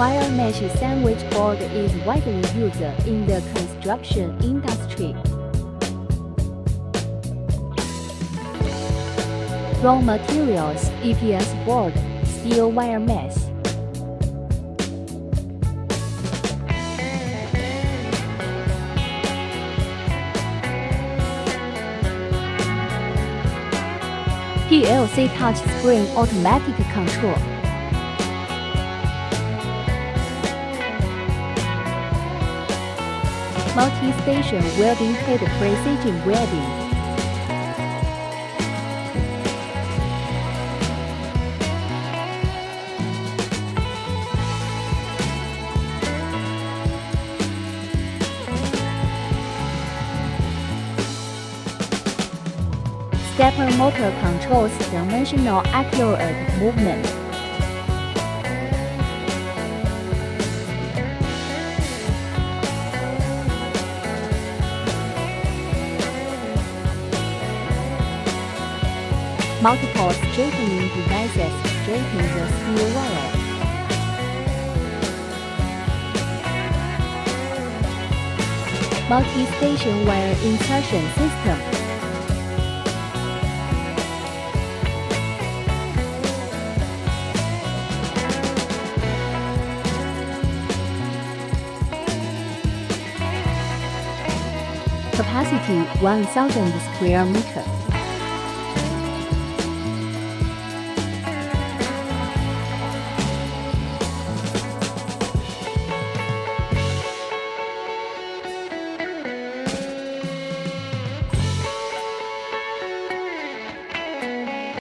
Wire mesh sandwich board is widely used in the construction industry. Raw materials EPS board, steel wire mesh. PLC touch screen automatic control. Multi-station welding head precision welding. Stepper motor controls dimensional accurate movement. Multiple straightening devices straighten the steel wire. Multi-station wire insertion system. capacity 1000 square meter.